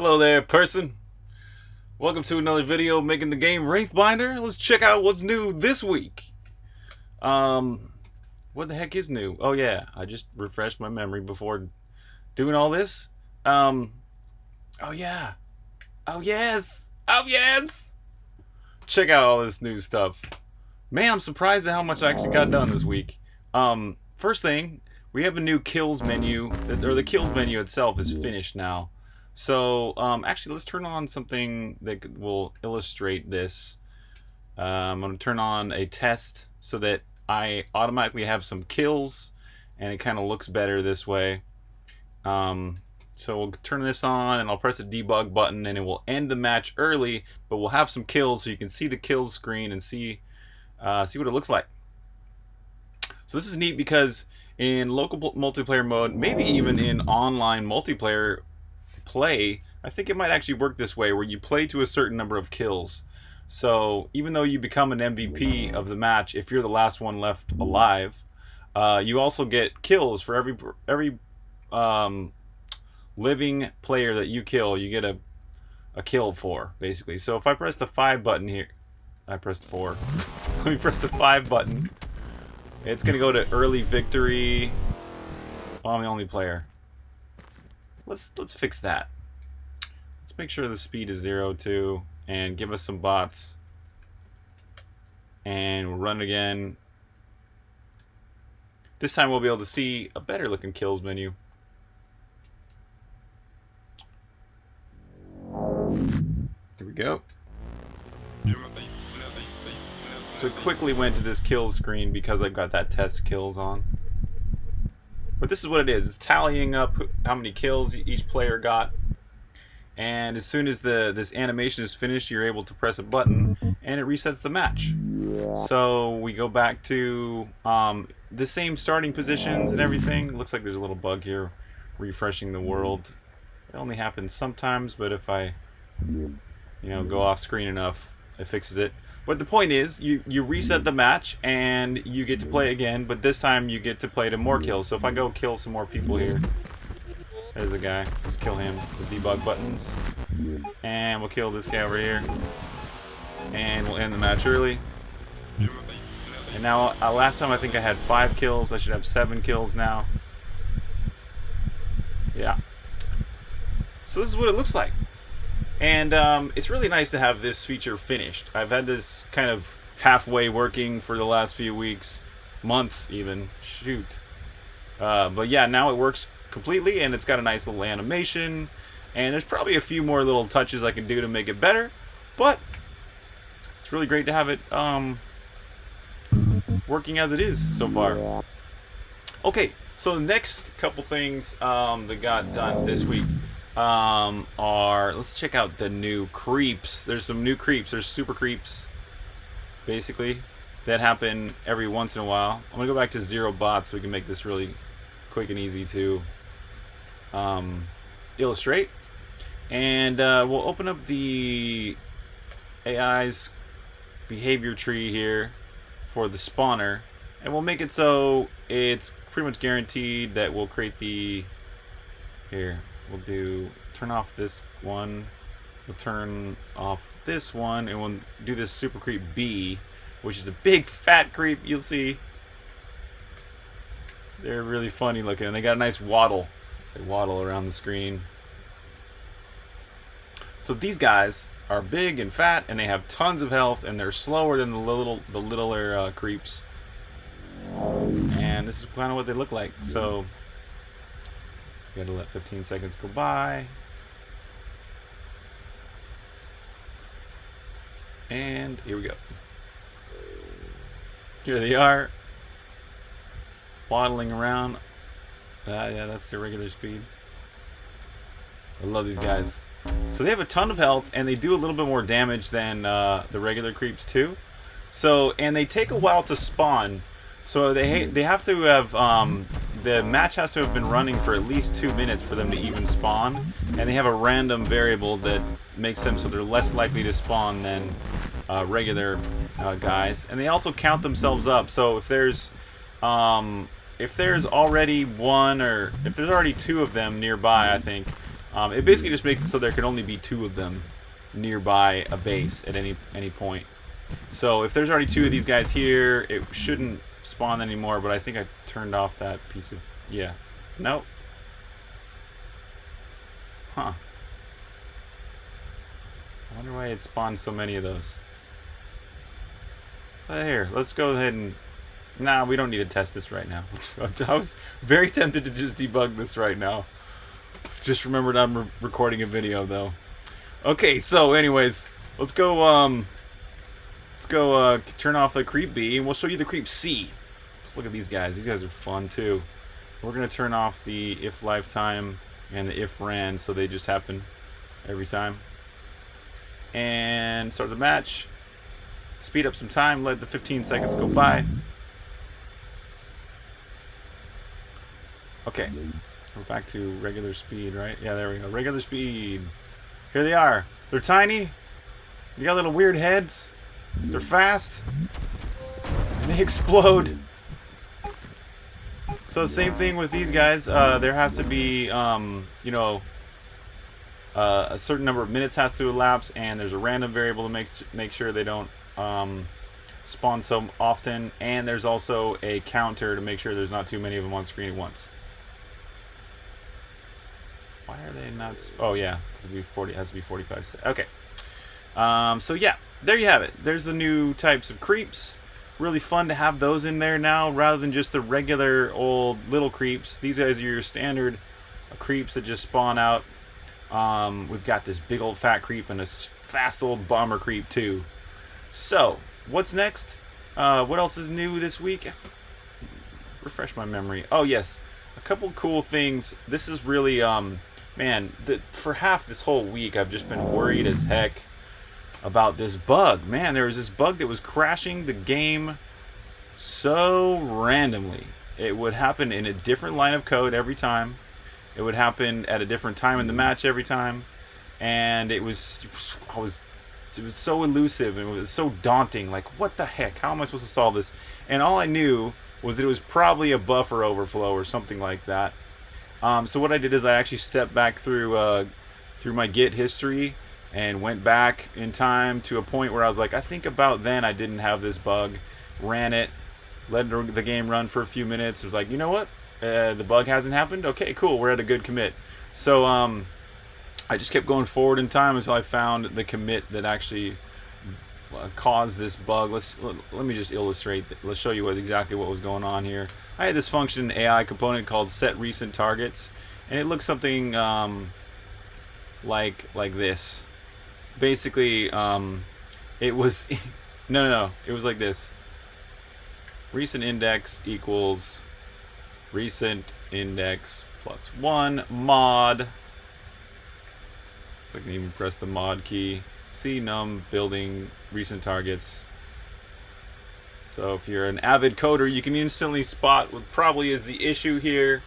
Hello there, person. Welcome to another video making the game Wraithbinder. Let's check out what's new this week. Um, what the heck is new? Oh yeah, I just refreshed my memory before doing all this. Um, oh yeah. Oh yes. Oh yes. Check out all this new stuff. Man, I'm surprised at how much I actually got done this week. Um, first thing, we have a new kills menu, or the kills menu itself is finished now. So, um, actually, let's turn on something that will illustrate this. Uh, I'm going to turn on a test so that I automatically have some kills, and it kind of looks better this way. Um, so we'll turn this on, and I'll press the debug button, and it will end the match early, but we'll have some kills so you can see the kills screen and see, uh, see what it looks like. So this is neat because in local multiplayer mode, maybe even in online multiplayer, play, I think it might actually work this way, where you play to a certain number of kills. So even though you become an MVP of the match, if you're the last one left alive, uh, you also get kills for every every um, living player that you kill. You get a a kill for basically. So if I press the five button here, I pressed four. Let me press the five button. It's gonna go to early victory. Oh, I'm the only player. Let's let's fix that. Let's make sure the speed is zero too, and give us some bots. And we'll run again. This time we'll be able to see a better looking kills menu. Here we go. So it quickly went to this kills screen because I've got that test kills on. But this is what it is. It's tallying up how many kills each player got. And as soon as the this animation is finished, you're able to press a button and it resets the match. So we go back to um, the same starting positions and everything. looks like there's a little bug here refreshing the world. It only happens sometimes, but if I you know go off screen enough, it fixes it. But the point is, you, you reset the match and you get to play again, but this time you get to play to more kills. So if I go kill some more people here, there's a guy. Let's kill him with debug buttons. And we'll kill this guy over here. And we'll end the match early. And now, uh, last time I think I had five kills. I should have seven kills now. Yeah. So this is what it looks like. And um, it's really nice to have this feature finished. I've had this kind of halfway working for the last few weeks, months even. Shoot. Uh, but yeah, now it works completely and it's got a nice little animation. And there's probably a few more little touches I can do to make it better. But it's really great to have it um, working as it is so far. Okay, so the next couple things um, that got done this week um, are let's check out the new creeps. There's some new creeps. There's super creeps, basically, that happen every once in a while. I'm gonna go back to zero bots so we can make this really quick and easy to um, illustrate. And uh, we'll open up the AI's behavior tree here for the spawner, and we'll make it so it's pretty much guaranteed that we'll create the here we'll do turn off this one. We'll turn off this one and we'll do this super creep B which is a big fat creep you'll see. They're really funny looking and they got a nice waddle. They waddle around the screen. So these guys are big and fat and they have tons of health and they're slower than the little the littler uh, creeps. And this is kind of what they look like. So you gotta let 15 seconds go by. And here we go. Here they are. Waddling around. Uh, yeah, that's their regular speed. I love these guys. So they have a ton of health, and they do a little bit more damage than uh, the regular creeps too. So, and they take a while to spawn. So they they have to have um, the match has to have been running for at least two minutes for them to even spawn, and they have a random variable that makes them so they're less likely to spawn than uh, regular uh, guys. And they also count themselves up. So if there's um, if there's already one or if there's already two of them nearby, I think Um, it basically just makes it so there can only be two of them nearby a base at any any point. So if there's already two of these guys here, it shouldn't spawn anymore, but I think I turned off that piece of... Yeah. Nope. Huh. I wonder why it spawned so many of those. But here, let's go ahead and... Nah, we don't need to test this right now. I was very tempted to just debug this right now. Just remembered I'm re recording a video, though. Okay, so anyways, let's go, um... Let's go, uh, turn off the creep B, and we'll show you the creep C. Let's look at these guys. These guys are fun, too. We're going to turn off the if lifetime and the if ran, so they just happen every time. And start the match. Speed up some time, let the 15 seconds go by. Okay, we're back to regular speed, right? Yeah, there we go. Regular speed. Here they are. They're tiny. They got little weird heads. They're fast. And they explode. So same thing with these guys. Uh, there has to be, um, you know, uh, a certain number of minutes has to elapse, and there's a random variable to make make sure they don't um, spawn so often. And there's also a counter to make sure there's not too many of them on screen at once. Why are they not? Oh yeah, because it 40 has to be 45. Okay. Um, so yeah, there you have it. There's the new types of creeps. Really fun to have those in there now, rather than just the regular old little creeps. These guys are your standard creeps that just spawn out. Um, we've got this big old fat creep and a fast old bomber creep too. So, what's next? Uh, what else is new this week? Refresh my memory. Oh yes, a couple cool things. This is really um, man, the, for half this whole week, I've just been worried as heck about this bug. Man, there was this bug that was crashing the game so randomly. It would happen in a different line of code every time. It would happen at a different time in the match every time. And it was, I was, it was so elusive and it was so daunting. Like, what the heck? How am I supposed to solve this? And all I knew was that it was probably a buffer overflow or something like that. Um, so what I did is I actually stepped back through uh, through my Git history and went back in time to a point where I was like, I think about then I didn't have this bug. Ran it, let the game run for a few minutes. It was like, you know what? Uh, the bug hasn't happened. Okay, cool. We're at a good commit. So um, I just kept going forward in time until I found the commit that actually uh, caused this bug. Let's let me just illustrate. Let's show you what exactly what was going on here. I had this function AI component called set recent targets, and it looks something um, like like this. Basically, um, it was no no no. It was like this. Recent index equals recent index plus one mod. If I can even press the mod key CNUM building recent targets. So if you're an avid coder, you can instantly spot what probably is the issue here.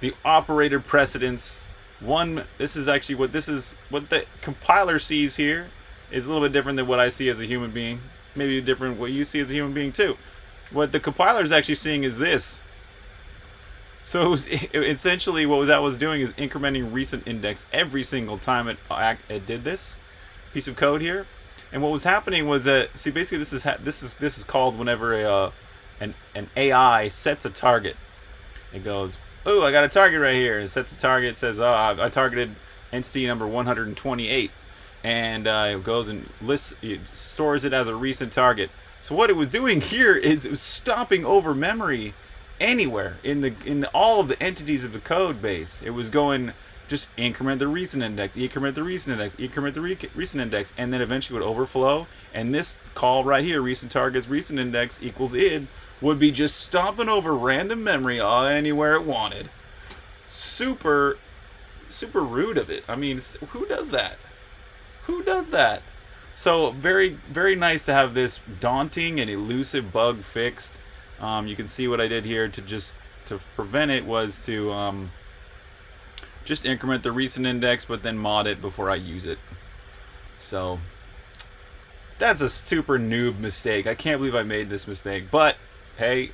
The operator precedence. One, this is actually what this is, what the compiler sees here is a little bit different than what I see as a human being. Maybe different what you see as a human being too. What the compiler is actually seeing is this. So it was, it, essentially what that was doing is incrementing recent index every single time it, it did this piece of code here. And what was happening was that see basically this is this is this is called whenever a uh, an an AI sets a target. It goes, "Oh, I got a target right here." It sets a target says, "Oh, I targeted entity number 128." And uh, it goes and lists it stores it as a recent target. So what it was doing here is it was stopping over memory anywhere in the in all of the entities of the code base. It was going just increment the recent index, increment the recent index, increment the re recent index, and then eventually would overflow. And this call right here, recent targets, recent index equals id, would be just stomping over random memory anywhere it wanted. Super, super rude of it. I mean, who does that? Who does that? So very, very nice to have this daunting and elusive bug fixed. Um, you can see what I did here to just to prevent it was to um, just increment the recent index but then mod it before I use it so that's a super noob mistake I can't believe I made this mistake but hey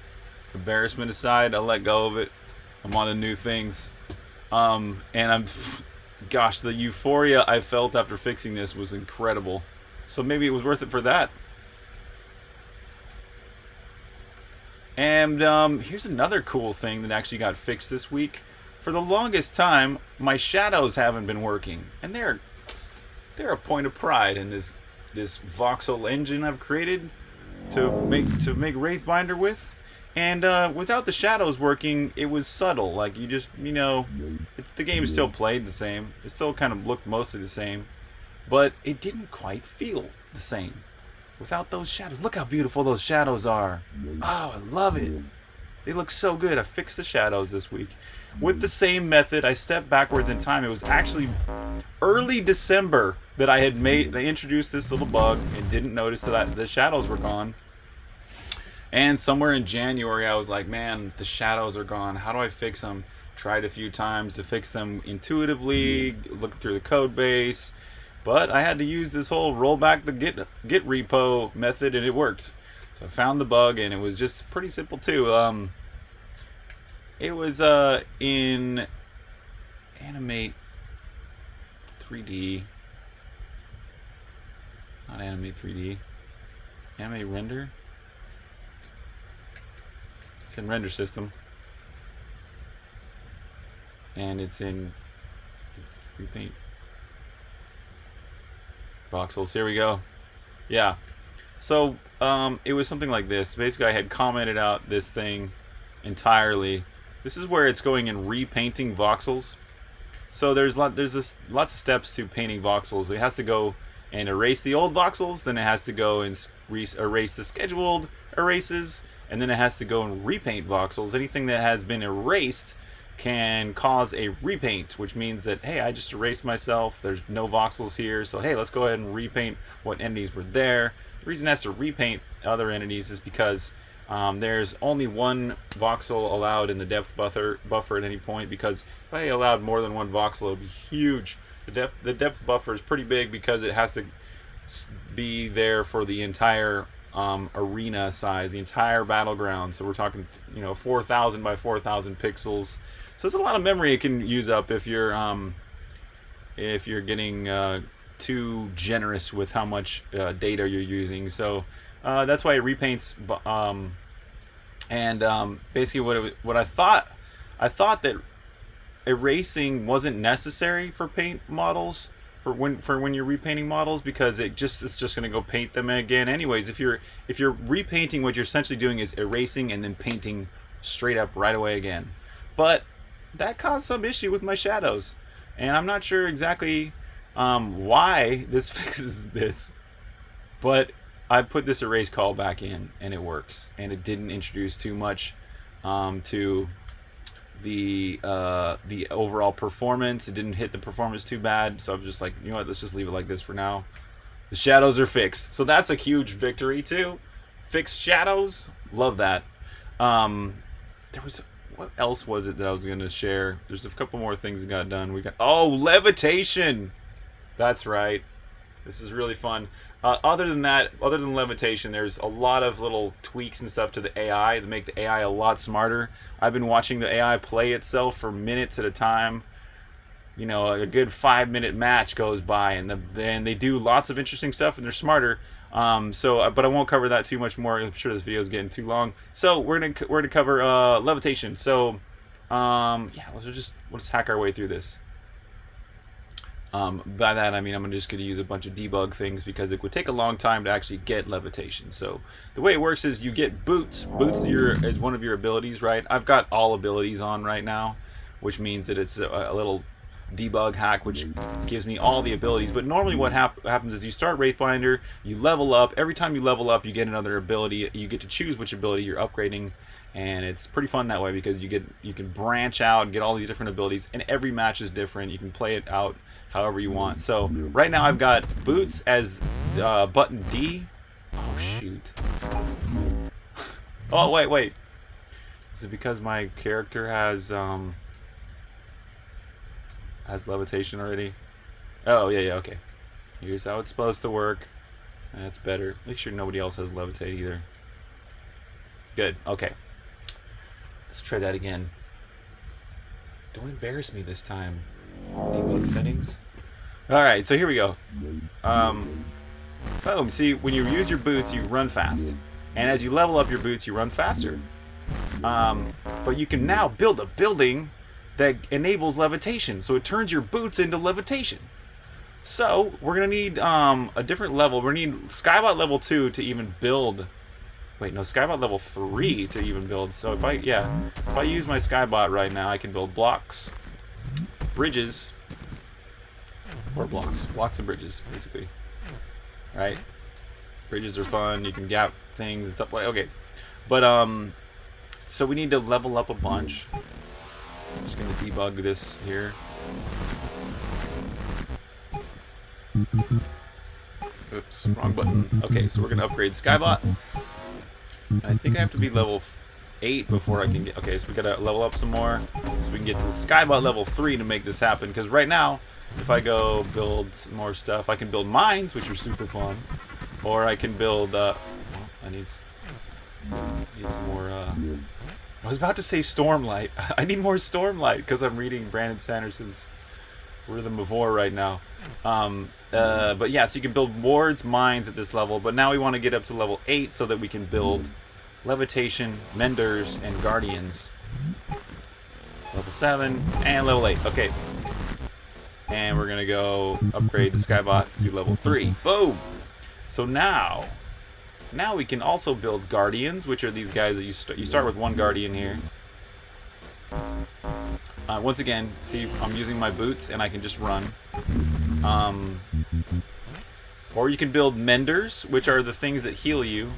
embarrassment aside I'll let go of it I'm on to new things um, and I'm gosh, the euphoria I felt after fixing this was incredible. So maybe it was worth it for that. And um, here's another cool thing that actually got fixed this week. For the longest time, my shadows haven't been working, and they're they're a point of pride in this this voxel engine I've created to make to make Wraithbinder with. And uh, without the shadows working, it was subtle. Like you just, you know, it, the game still played the same. It still kind of looked mostly the same, but it didn't quite feel the same without those shadows. Look how beautiful those shadows are. Oh, I love it. They look so good. I fixed the shadows this week. With the same method, I stepped backwards in time. It was actually early December that I had made, I introduced this little bug and didn't notice that the shadows were gone. And somewhere in January, I was like, man, the shadows are gone. How do I fix them? Tried a few times to fix them intuitively, look through the code base, but I had to use this whole rollback the git git repo method, and it worked. So I found the bug, and it was just pretty simple too. Um, it was uh, in Animate 3D, not Animate 3D, Animate Render. It's in render system. And it's in repaint. Voxels. Here we go. Yeah. So um, it was something like this. Basically, I had commented out this thing entirely. This is where it's going and repainting voxels. So there's lot there's this lots of steps to painting voxels. It has to go and erase the old voxels, then it has to go and erase the scheduled erases, and then it has to go and repaint voxels. Anything that has been erased can cause a repaint, which means that, hey, I just erased myself, there's no voxels here, so hey, let's go ahead and repaint what entities were there. The reason it has to repaint other entities is because um, there's only one voxel allowed in the depth buffer, buffer at any point, because if I allowed more than one voxel, it would be huge. The depth, the depth buffer is pretty big because it has to be there for the entire um, arena size, the entire battleground. So we're talking, you know, 4,000 by 4,000 pixels. So it's a lot of memory it can use up if you're um, if you're getting uh, too generous with how much uh, data you're using. So uh, that's why it repaints. Um, and um, basically, what it, what I thought, I thought that erasing wasn't necessary for paint models for when for when you're repainting models because it just it's just going to go paint them again. Anyways if you're if you're repainting what you're essentially doing is erasing and then painting straight up right away again. But that caused some issue with my shadows. And I'm not sure exactly um, why this fixes this but I put this erase call back in and it works. And it didn't introduce too much um, to the uh, the overall performance. It didn't hit the performance too bad, so I'm just like, you know what, let's just leave it like this for now. The shadows are fixed, so that's a huge victory too. Fixed shadows, love that. Um, there was what else was it that I was gonna share? There's a couple more things that got done. We got oh levitation. That's right. This is really fun. Uh, other than that, other than levitation, there's a lot of little tweaks and stuff to the AI that make the AI a lot smarter. I've been watching the AI play itself for minutes at a time. You know, a good five minute match goes by, and then they do lots of interesting stuff, and they're smarter. Um, so, uh, but I won't cover that too much more. I'm sure this video is getting too long. So we're gonna we're gonna cover uh, levitation. So, um, yeah, let's just let's hack our way through this. Um, by that I mean I'm just going to use a bunch of debug things because it would take a long time to actually get levitation. So the way it works is you get boots. Boots your, is one of your abilities, right? I've got all abilities on right now, which means that it's a, a little debug hack which gives me all the abilities but normally what hap happens is you start Wraithbinder you level up every time you level up you get another ability you get to choose which ability you're upgrading and it's pretty fun that way because you get you can branch out and get all these different abilities and every match is different you can play it out however you want. So right now I've got boots as uh, button D. Oh shoot. oh wait, wait. Is it because my character has um has levitation already? Oh yeah, yeah, okay. Here's how it's supposed to work. That's better. Make sure nobody else has levitate either. Good. Okay. Let's try that again. Don't embarrass me this time. Debug settings. Alright, so here we go. Um, boom. See, when you use your boots, you run fast. And as you level up your boots, you run faster. Um, but you can now build a building that enables levitation. So it turns your boots into levitation. So we're going to need um, a different level. We're going to need Skybot level 2 to even build... Wait, no, Skybot level 3 to even build. So if I, yeah, if I use my Skybot right now, I can build blocks, bridges, or blocks. Blocks and bridges, basically. Right? Bridges are fun. You can gap things and stuff Okay. But, um... So we need to level up a bunch. I'm just going to debug this here. Oops, wrong button. Okay, so we're going to upgrade Skybot. I think I have to be level 8 before I can get... Okay, so we got to level up some more. So we can get to Skybot level 3 to make this happen. Because right now, if I go build more stuff, I can build mines, which are super fun. Or I can build, uh, well, I need, need some more, uh, I was about to say Stormlight. I need more Stormlight because I'm reading Brandon Sanderson's Rhythm of War right now. Um, uh, but yeah, so you can build wards, mines at this level, but now we want to get up to level 8 so that we can build Levitation, Menders, and Guardians. Level 7, and level 8. Okay, and we're gonna go upgrade the Skybot to level 3. Boom! So now, now we can also build Guardians, which are these guys that you, st you start with one Guardian here. Uh, once again, see, I'm using my boots and I can just run. Um, or you can build Menders, which are the things that heal you.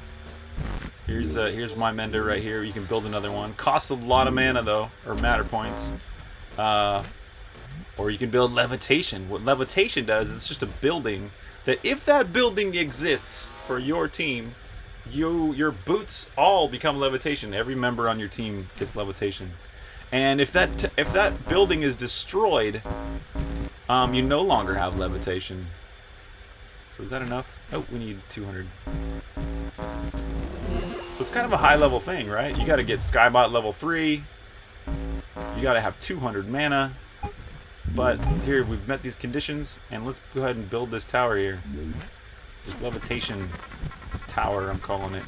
Here's uh, here's my Mender right here. You can build another one. Costs a lot of mana though, or matter points. Uh, or you can build levitation. What levitation does is just a building that if that building exists for your team, you your boots all become levitation. Every member on your team gets levitation. And if that if that building is destroyed, um, you no longer have levitation. So is that enough? Oh, we need 200. It's kind of a high level thing, right? You got to get Skybot level 3. You got to have 200 mana. But here, we've met these conditions, and let's go ahead and build this tower here. This levitation tower, I'm calling it.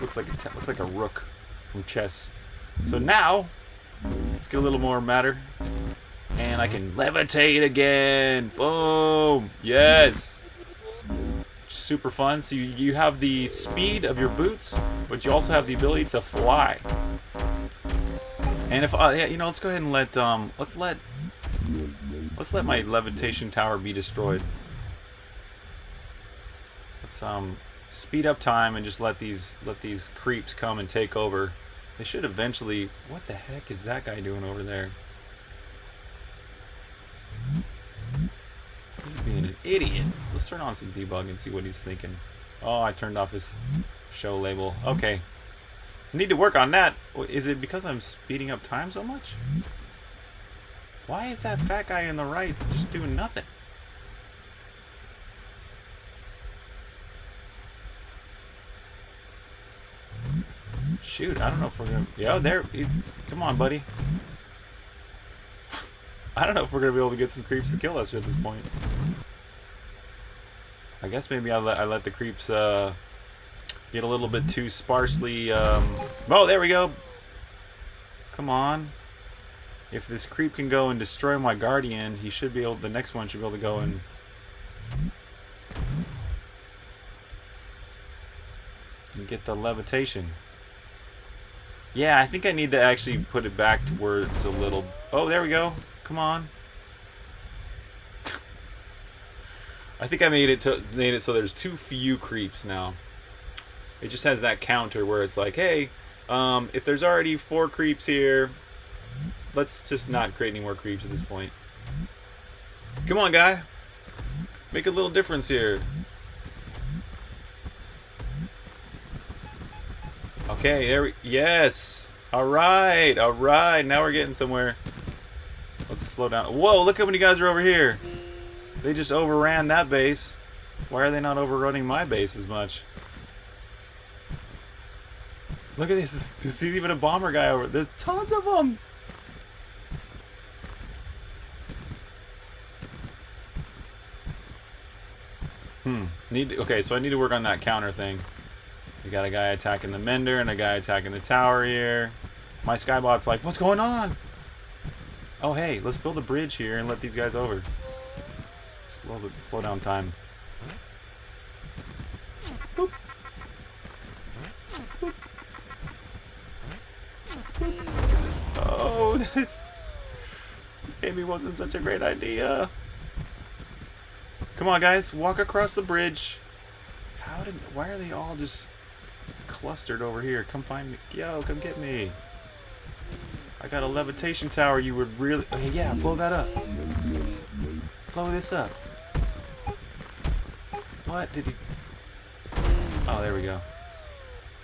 Looks like a looks like a rook from chess. So now, let's get a little more matter, and I can levitate again. Boom! Yes. Super fun. So you, you have the speed of your boots, but you also have the ability to fly. And if uh, yeah, you know, let's go ahead and let um, let's let Let's let my levitation tower be destroyed. Let's um speed up time and just let these let these creeps come and take over. They should eventually. What the heck is that guy doing over there? He's being an idiot. Let's turn on some debug and see what he's thinking. Oh, I turned off his show label. Okay. need to work on that. Is it because I'm speeding up time so much? Why is that fat guy in the right just doing nothing? Shoot, I don't know if we're gonna... Yo, there... Come on, buddy. I don't know if we're gonna be able to get some creeps to kill us at this point. I guess maybe I let, I let the creeps uh, get a little bit too sparsely... Um... Oh, there we go! Come on. If this creep can go and destroy my guardian, he should be able. The next one should be able to go and. and get the levitation. Yeah, I think I need to actually put it back to where it's a little... Oh, there we go. Come on. I think I made it to made it so there's too few creeps now. It just has that counter where it's like, hey, um, if there's already four creeps here, let's just not create any more creeps at this point. Come on, guy. Make a little difference here. Okay, there we... Yes! Alright, alright. Now we're getting somewhere. Let's slow down. Whoa, look how many guys are over here. They just overran that base. Why are they not overrunning my base as much? Look at this. This is even a bomber guy over. There's tons of them. Hmm. Need okay, so I need to work on that counter thing. We got a guy attacking the mender and a guy attacking the tower here. My skybot's like, what's going on? Oh hey, let's build a bridge here and let these guys over. Slow, slow down time. Boop. Boop. Boop. Oh, this maybe wasn't such a great idea. Come on, guys, walk across the bridge. How did? Why are they all just clustered over here? Come find me. Yo, come get me. I got a levitation tower. You would really. Okay, yeah, blow that up. Blow this up. What did he? Oh, there we go.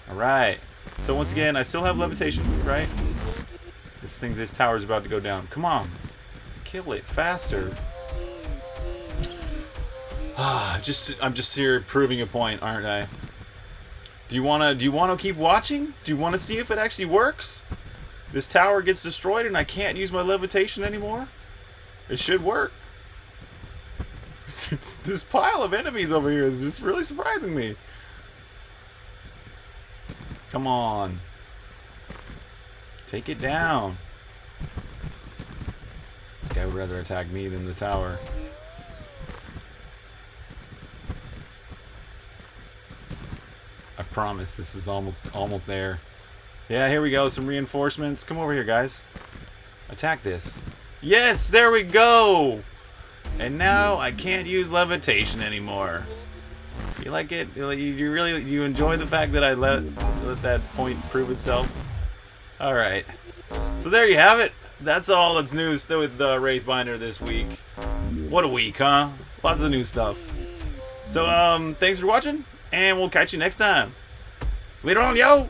All right. So once again, I still have levitation, right? This thing, this tower is about to go down. Come on, kill it faster. Ah, just I'm just here proving a point, aren't I? Do you wanna do you wanna keep watching? Do you wanna see if it actually works? This tower gets destroyed and I can't use my levitation anymore? It should work. this pile of enemies over here is just really surprising me. Come on. Take it down. This guy would rather attack me than the tower. I promise this is almost almost there. Yeah, here we go. Some reinforcements. Come over here, guys. Attack this. Yes, there we go. And now I can't use levitation anymore. You like it? You really you enjoy the fact that I let let that point prove itself? All right. So there you have it. That's all that's news with the Wraithbinder this week. What a week, huh? Lots of new stuff. So um, thanks for watching, and we'll catch you next time. Later on, yo.